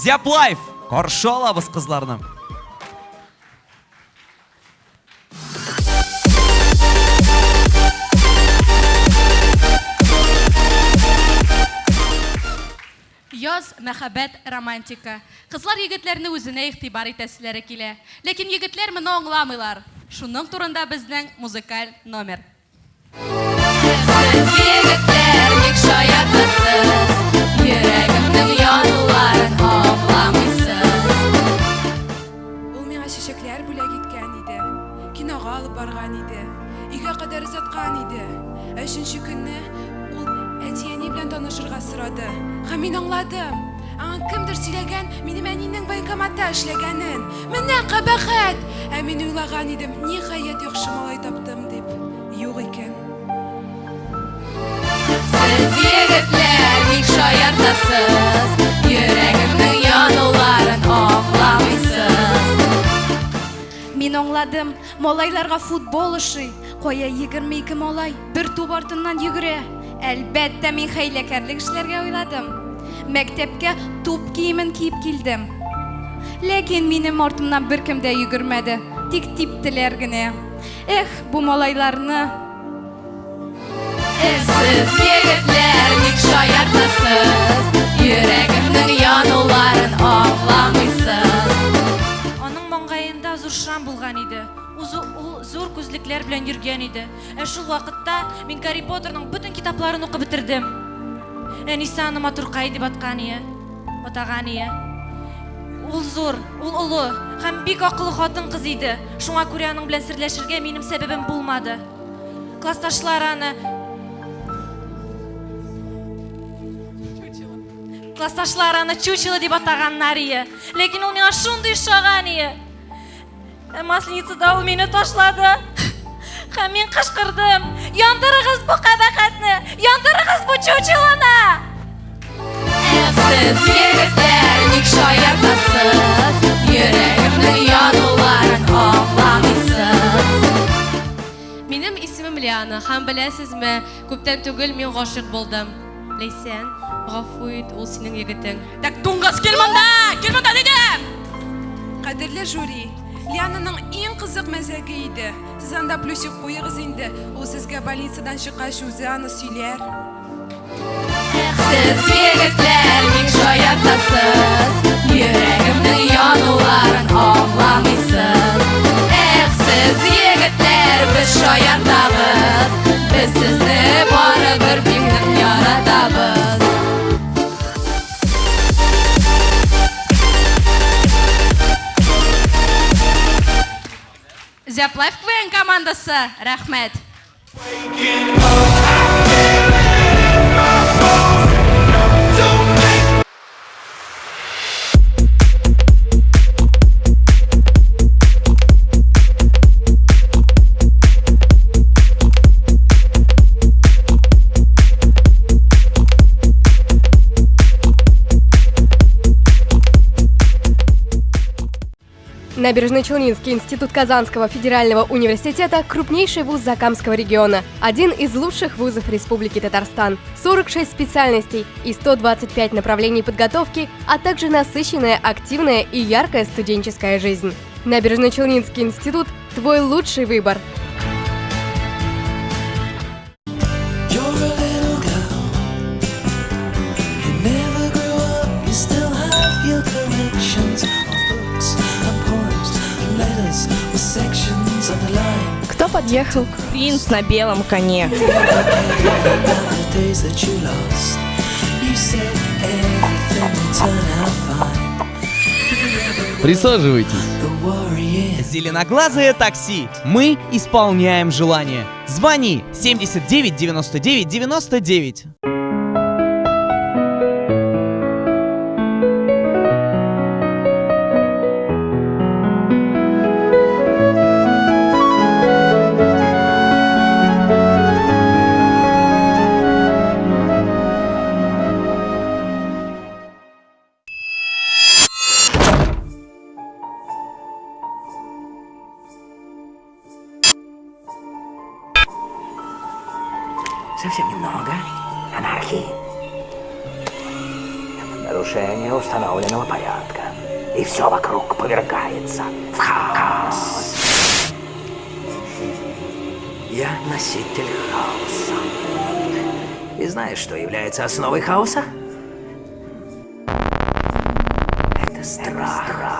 зяплайф каршы алабыз кызларны Яз, мәхәббәт, романтика. Кызлар егетләрне үзенә игътибар итәселәре килә. Ләкин егетләр моны аңламыйлар. Шуның турында безнең музыкаль номер. Сез егетләр ник шаяртасыз Озаткан иде. Ә Өченче көнне ул әти-әни белән танышырга сорады. Һәм мин аңладым. Аңа кемдер сөйләгән минем әнинең военкоматта эшләгәнен. Менә кабахәт. Ә мин уйлаган идем, ниһаять яхшы малай таптым дип. Юк икән. Сез егетләр ник шаяртасыз Йөрәгемнең януларын аңламыйсыз Мин аңладым, малайларга футбол ошый. Кая 22 малай бер туп артыннан йөгерә. Әлбәттә мин хәйләкәрлек эшләргә уйладым. Мәктәпкә туп киемен киеп килдем. Ләкин минем артымнан беркем дә йөгермәде. Тик типтеләр генә. Эх, бу малайларны Сез егетләр ник шаяртасыз Йөрәгемнең януларын аңламыйсыз Аның маңгаенда зур шрам булган иде. Ул зур күзлекләр белән йөргән иде. Ә шул вакытта мин Гарри Поттерның бөтен китапларын укып бетердем. Әнисе аны матуркай дип аткан ие. Атаган ие. Ул зур, ул олы һәм бик акыллы хатын кыз иде. Шуңа күрә аның белән серләшергә минем сәбәбем булмады. Классташлар аны Классташлар аны чучело дип атаганнар ие. Ләкин ул миңа шундый ошаган ие. Ә Масленицада ул мине ташлады. Һәм мин кычкырдым. Яндырыгыз бу кабахәтне! Яндырыгыз бу чучелоны! Сез егетләр ник шаяртасыз Йөрәгемнең януларын аңламыйсыз Минем исемем Лиана һәм түгел мин гашыйк булдым. Ләйсән, гафу ит, ул синең егетең. Так! Кадерле жюри, Лиананың иң кызык мәзәге иде. Сез анда плюсик куегыз инде. Ул сезгә больницадан чыккач үзе аны сөйләр. Сез егетләр ник шаяртасыз Йөрәгемнең януларын Әнзәп Лайф командасы. Рәхмәт. Набережно-Челнинский институт Казанского федерального университета – крупнейший вуз Закамского региона, один из лучших вузов Республики Татарстан. 46 специальностей и 125 направлений подготовки, а также насыщенная, активная и яркая студенческая жизнь. Набережно-Челнинский институт – твой лучший выбор. Кто подъехал? Принц на белом коне. Присаживайтесь. Зеленоглазое такси. Мы исполняем желание. Звони 79 99 99. Совсем немного анархии. нарушение установленного порядка. И все вокруг повергается в хаос. Я носитель хаоса. И знаешь, что является основой хаоса? Это страх.